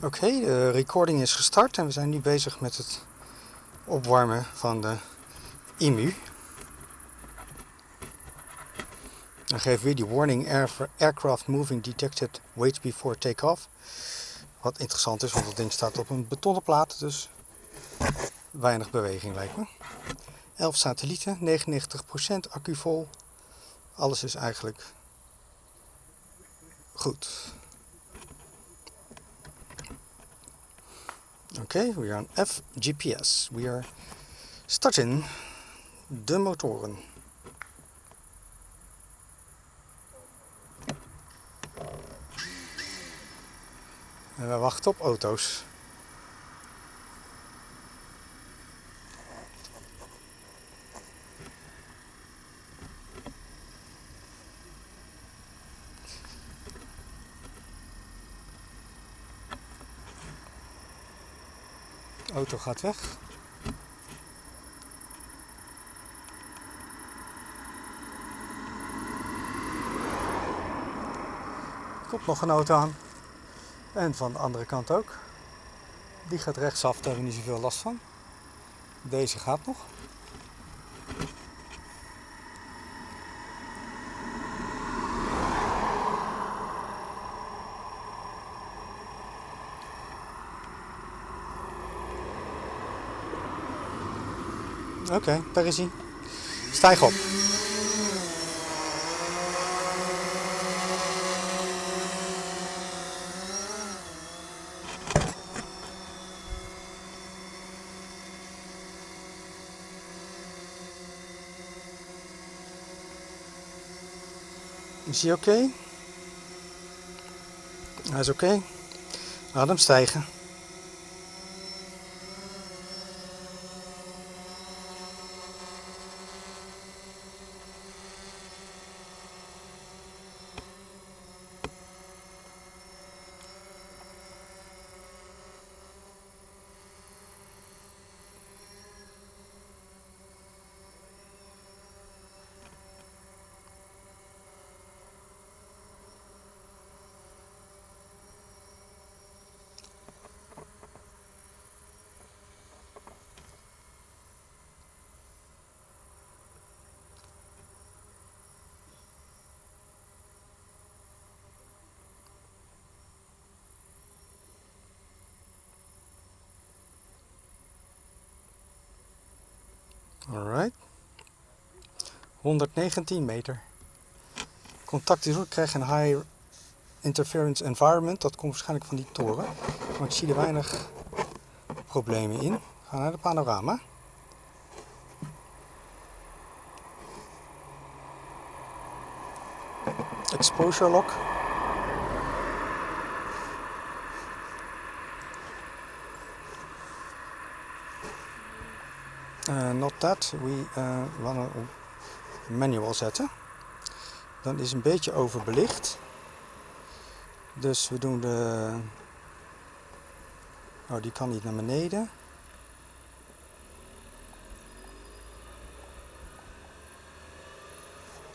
Oké, de recording is gestart en we zijn nu bezig met het opwarmen van de IMU. Dan geeft weer die warning aircraft moving detected wait before takeoff. Wat interessant is, want dat ding staat op een betonnen plaat, dus weinig beweging lijkt me. 11 satellieten, 99% accu vol. Alles is eigenlijk goed. Okay, we are on FGPS. We are starting de motoren. En we wachten op auto's. Auto gaat weg. Komt nog een auto aan. En van de andere kant ook. Die gaat rechtsaf, daar hebben we niet zoveel last van. Deze gaat nog. Oké, okay, daar is hij. Stijg op. Is hij oké? Hij is oké. Okay. Stijgen. 119 meter. Contact is ook, krijg een high interference environment. Dat komt waarschijnlijk van die toren. Maar ik zie er weinig problemen in. We gaan naar de panorama. Exposure lock. Uh, not that. We uh, op manual zetten. Dan is een beetje overbelicht. Dus we doen de... Oh, die kan niet naar beneden.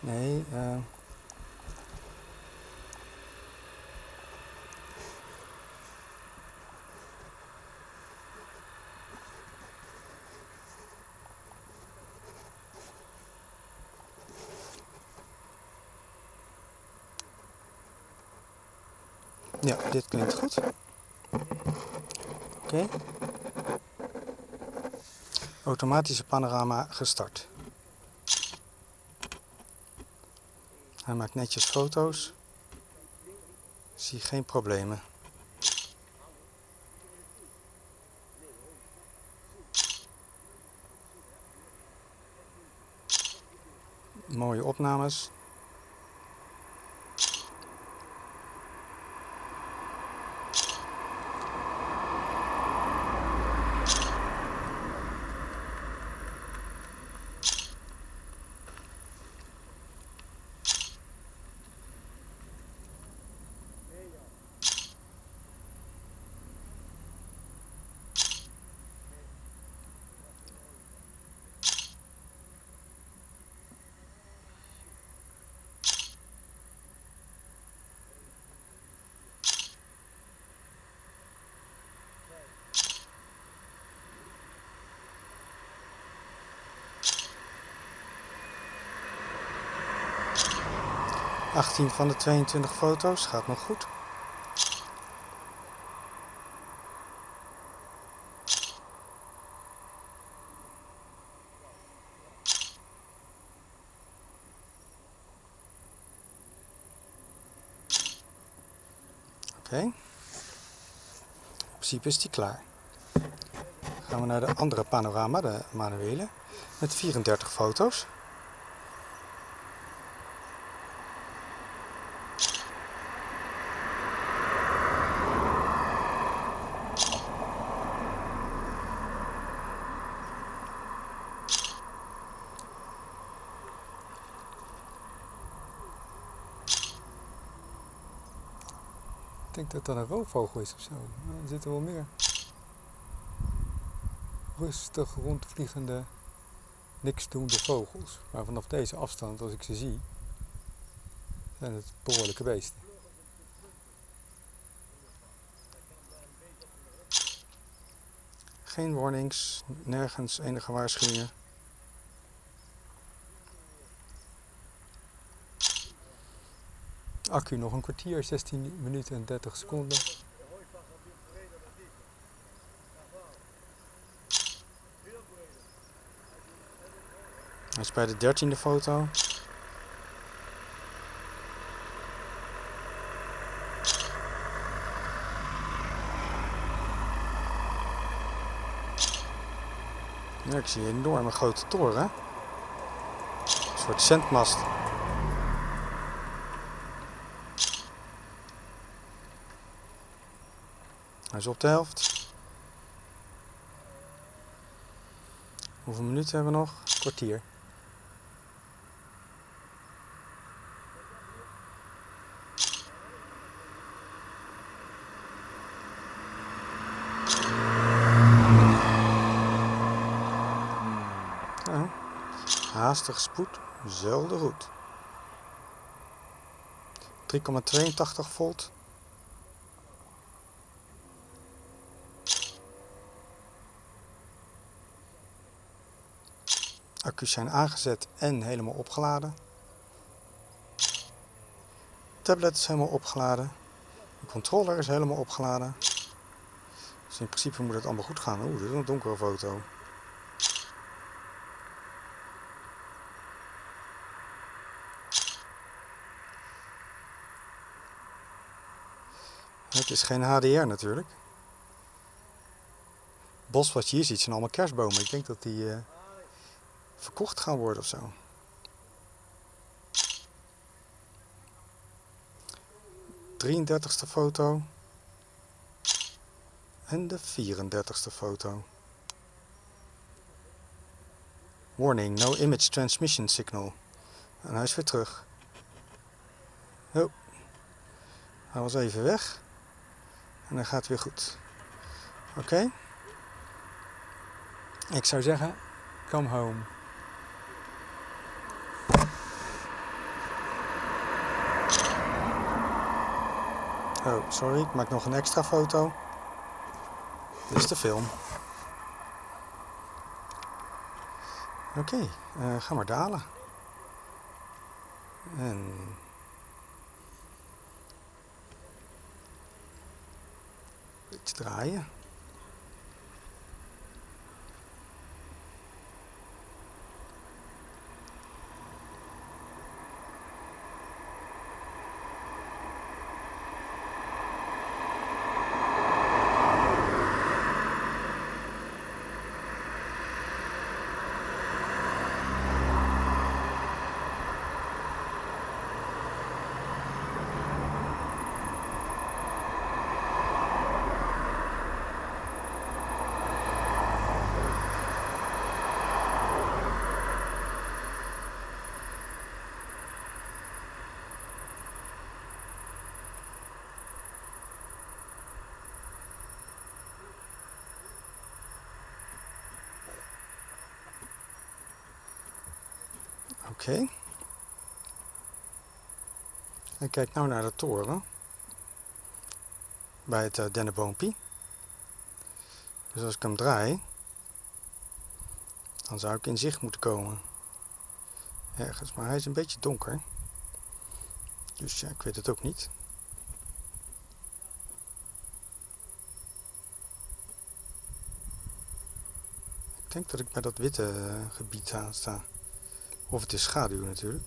Nee, uh... Ja, dit klinkt goed. Oké. Automatische panorama gestart. Hij maakt netjes foto's. Zie geen problemen. Mooie opnames. 18 van de 22 foto's gaat nog goed. Oké. In principe is die klaar. Gaan we naar de andere panorama, de manuele, met 34 foto's. Denk dat dat een roofvogel is of zo. Er zitten wel meer rustig rondvliegende, niks doende vogels. Maar vanaf deze afstand, als ik ze zie, zijn het behoorlijke beesten. Geen warnings, nergens enige waarschuwingen. Accu nog een kwartier, 16 minuten en 30 seconden. Hij is bij de dertiende foto. Ja, ik zie een enorme grote toren. Een soort zendmast. Hij is op de helft. Hoeveel minuten hebben we nog? Kwartier. Nou, haastig spoed, zelden goed. 3,82 volt. Accu's zijn aangezet en helemaal opgeladen. Tablet is helemaal opgeladen. De controller is helemaal opgeladen. Dus in principe moet het allemaal goed gaan. Oeh, dit is een donkere foto. Het is geen HDR natuurlijk. Het bos wat je hier ziet zijn allemaal kerstbomen. Ik denk dat die uh, verkocht gaan worden of zo. Drieëndertigste foto. En de 34ste foto. Warning, no image transmission signal. En hij is weer terug. Oh. Hij was even weg. En dan gaat weer goed. Oké. Ik zou zeggen, come home. Oh, sorry, ik maak nog een extra foto. Dit is de film. Oké, okay, uh, ga maar dalen. En... Iets draaien. Oké. Okay. Kijk nou naar de toren. Bij het uh, dennenboompie. Dus als ik hem draai, dan zou ik in zicht moeten komen. Ergens, maar hij is een beetje donker. Dus ja, ik weet het ook niet. Ik denk dat ik bij dat witte eh, gebied aan sta. Of het is schaduw natuurlijk.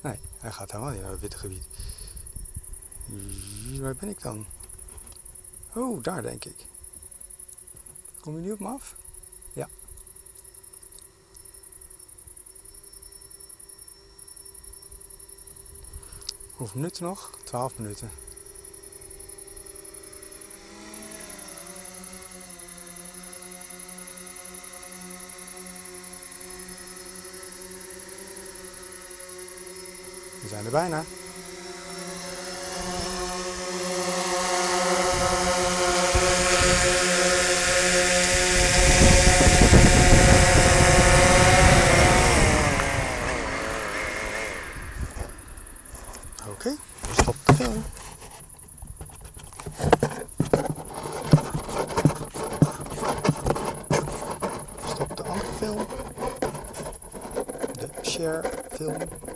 Nee, hij gaat helemaal niet naar het witte gebied. Waar ben ik dan? Oh, daar denk ik. Kom je nu op me af? Ja. Hoeveel minuten nog? 12 minuten. We zijn er bijna. Oké, stop de film. Stop de andere film. De share film.